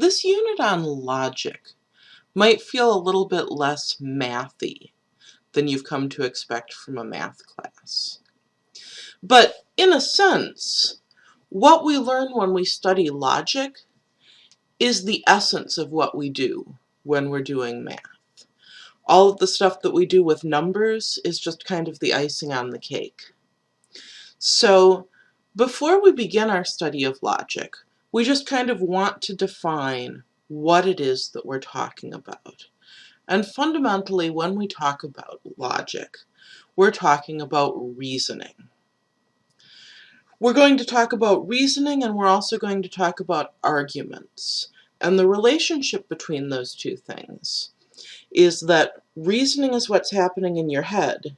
This unit on logic might feel a little bit less mathy than you've come to expect from a math class. But in a sense, what we learn when we study logic is the essence of what we do when we're doing math. All of the stuff that we do with numbers is just kind of the icing on the cake. So before we begin our study of logic, we just kind of want to define what it is that we're talking about. And fundamentally, when we talk about logic, we're talking about reasoning. We're going to talk about reasoning and we're also going to talk about arguments. And the relationship between those two things is that reasoning is what's happening in your head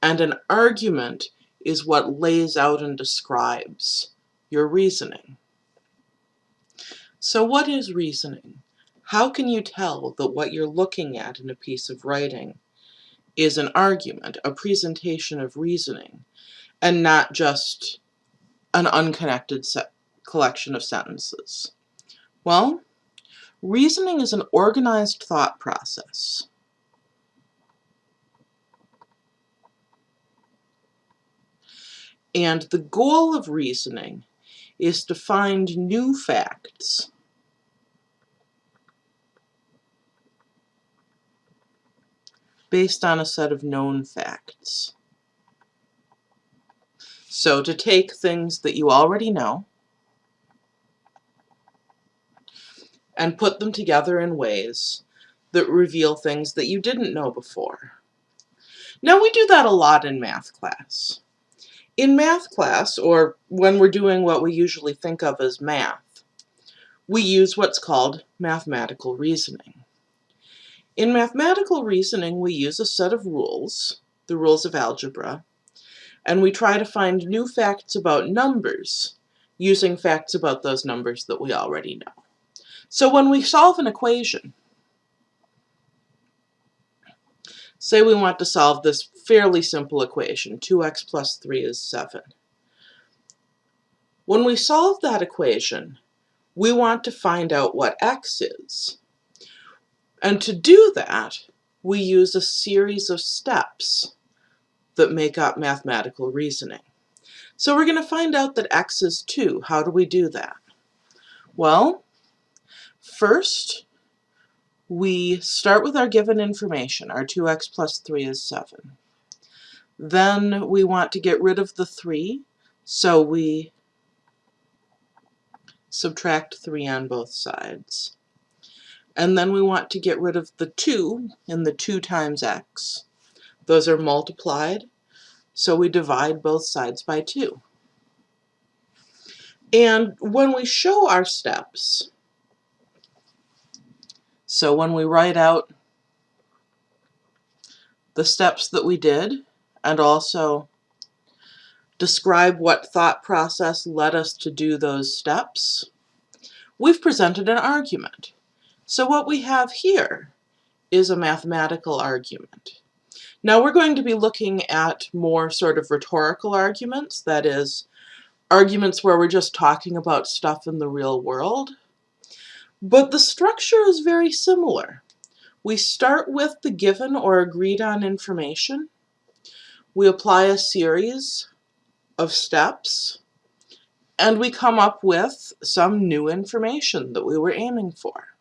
and an argument is what lays out and describes your reasoning. So what is reasoning? How can you tell that what you're looking at in a piece of writing is an argument, a presentation of reasoning, and not just an unconnected collection of sentences? Well, reasoning is an organized thought process. And the goal of reasoning is to find new facts based on a set of known facts. So to take things that you already know and put them together in ways that reveal things that you didn't know before. Now we do that a lot in math class. In math class, or when we're doing what we usually think of as math, we use what's called mathematical reasoning. In mathematical reasoning, we use a set of rules, the rules of algebra, and we try to find new facts about numbers using facts about those numbers that we already know. So when we solve an equation, say we want to solve this fairly simple equation, 2x plus 3 is 7. When we solve that equation, we want to find out what x is. And to do that, we use a series of steps that make up mathematical reasoning. So we're going to find out that x is 2. How do we do that? Well, first, we start with our given information. Our 2x plus 3 is 7. Then we want to get rid of the 3, so we subtract 3 on both sides. And then we want to get rid of the 2 and the 2 times x. Those are multiplied, so we divide both sides by 2. And when we show our steps, so when we write out the steps that we did, and also describe what thought process led us to do those steps, we've presented an argument. So what we have here is a mathematical argument. Now we're going to be looking at more sort of rhetorical arguments, that is, arguments where we're just talking about stuff in the real world. But the structure is very similar. We start with the given or agreed on information. We apply a series of steps and we come up with some new information that we were aiming for.